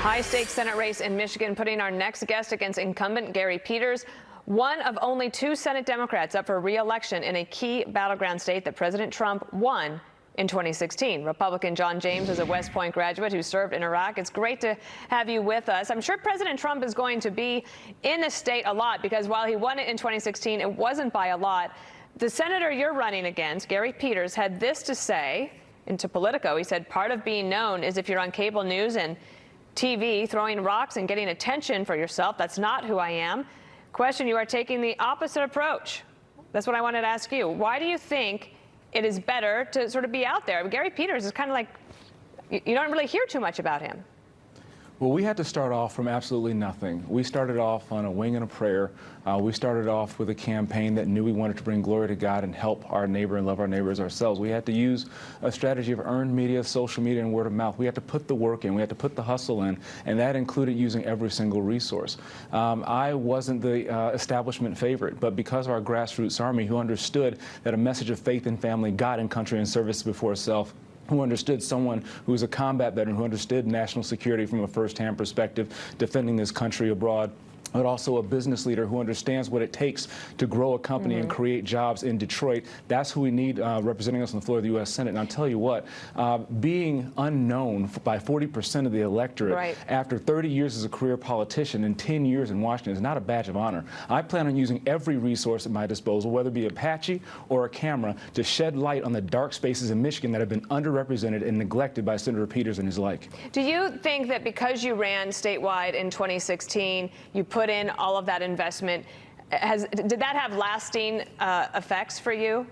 high-stakes Senate race in Michigan, putting our next guest against incumbent Gary Peters, one of only two Senate Democrats up for re-election in a key battleground state that President Trump won in 2016. Republican John James is a West Point graduate who served in Iraq. It's great to have you with us. I'm sure President Trump is going to be in the state a lot because while he won it in 2016, it wasn't by a lot. The senator you're running against, Gary Peters, had this to say into Politico. He said part of being known is if you're on cable news and TV, throwing rocks and getting attention for yourself. That's not who I am. Question, you are taking the opposite approach. That's what I wanted to ask you. Why do you think it is better to sort of be out there? Gary Peters is kind of like, you don't really hear too much about him. Well, we had to start off from absolutely nothing. We started off on a wing and a prayer. Uh, we started off with a campaign that knew we wanted to bring glory to God and help our neighbor and love our neighbors ourselves. We had to use a strategy of earned media, social media, and word of mouth. We had to put the work in. We had to put the hustle in, and that included using every single resource. Um, I wasn't the uh, establishment favorite, but because of our grassroots army who understood that a message of faith and family, God and country and service before self who understood someone who was a combat veteran, who understood national security from a firsthand perspective, defending this country abroad but also a business leader who understands what it takes to grow a company mm -hmm. and mm-hmm. create jobs in Detroit. That's who we need uh, representing us on the floor of the U.S. Senate. And I'll tell you what, uh, being unknown by 40% of the electorate right. after 30 years as a career politician and 10 years in Washington is not a badge of honor. I plan on using every resource at my disposal, whether it be Apache or a camera, to shed light on the dark spaces in Michigan that have been underrepresented and neglected by Senator Peters and his like. Do you think that because you ran statewide in 2016, you put put in all of that investment. Has, did that have lasting uh, effects for you?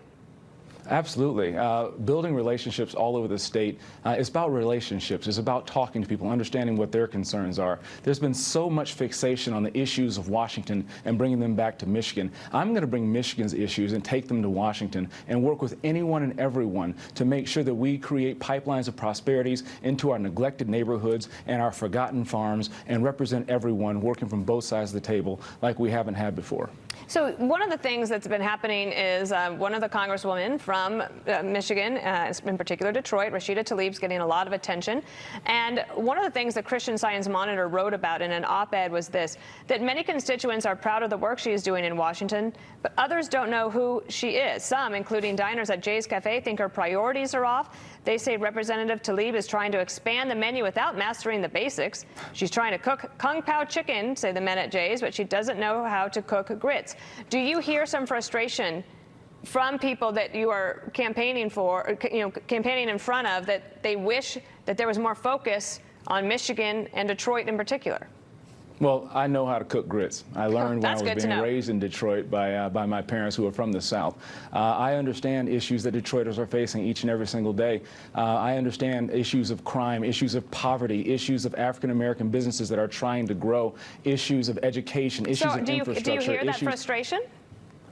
Absolutely. Uh, building relationships all over the state uh, is about relationships. It's about talking to people, understanding what their concerns are. There's been so much fixation on the issues of Washington and bringing them back to Michigan. I'm going to bring Michigan's issues and take them to Washington and work with anyone and everyone to make sure that we create pipelines of prosperities into our neglected neighborhoods and our forgotten farms and represent everyone working from both sides of the table like we haven't had before. So one of the things that's been happening is uh, one of the congresswomen from uh, Michigan, uh, in particular Detroit, Rashida is getting a lot of attention. And one of the things the Christian Science Monitor wrote about in an op-ed was this, that many constituents are proud of the work she is doing in Washington, but others don't know who she is. Some, including diners at Jay's Cafe, think her priorities are off. They say Representative Tlaib is trying to expand the menu without mastering the basics. She's trying to cook Kung Pao chicken, say the men at Jay's, but she doesn't know how to cook grits. Do you hear some frustration from people that you are campaigning for, you know, campaigning in front of, that they wish that there was more focus on Michigan and Detroit in particular? Well, I know how to cook grits. I learned when I was being raised in Detroit by, uh, by my parents who are from the South. Uh, I understand issues that Detroiters are facing each and every single day. Uh, I understand issues of crime, issues of poverty, issues of African-American businesses that are trying to grow, issues of education, issues so of do you, infrastructure. Do you hear that frustration?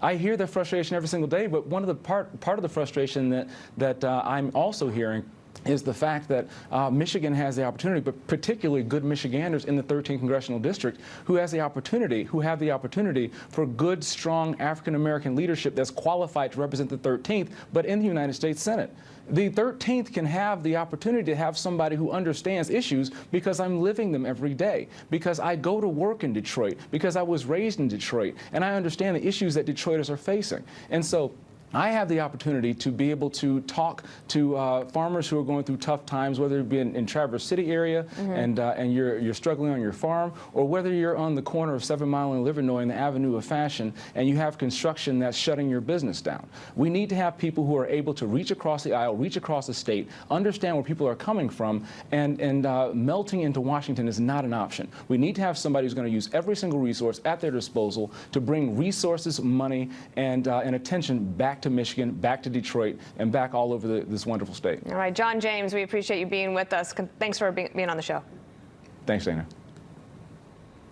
I hear the frustration every single day, but one of the part, part of the frustration that, that uh, I'm also hearing is the fact that uh, Michigan has the opportunity, but particularly good Michiganders in the 13th congressional district who has the opportunity, who have the opportunity for good, strong African-American leadership that's qualified to represent the 13th, but in the United States Senate. The 13th can have the opportunity to have somebody who understands issues because I'm living them every day, because I go to work in Detroit, because I was raised in Detroit, and I understand the issues that Detroiters are facing. And so I have the opportunity to be able to talk to uh, farmers who are going through tough times, whether it be in, in Traverse City area mm -hmm. and uh, and you're you're struggling on your farm, or whether you're on the corner of Seven Mile and Livernois in the Avenue of Fashion and you have construction that's shutting your business down. We need to have people who are able to reach across the aisle, reach across the state, understand where people are coming from, and and uh, melting into Washington is not an option. We need to have somebody who's going to use every single resource at their disposal to bring resources, money, and uh, and attention back back to Michigan, back to Detroit, and back all over the, this wonderful state. All right, John James, we appreciate you being with us. Thanks for being on the show. Thanks, Dana.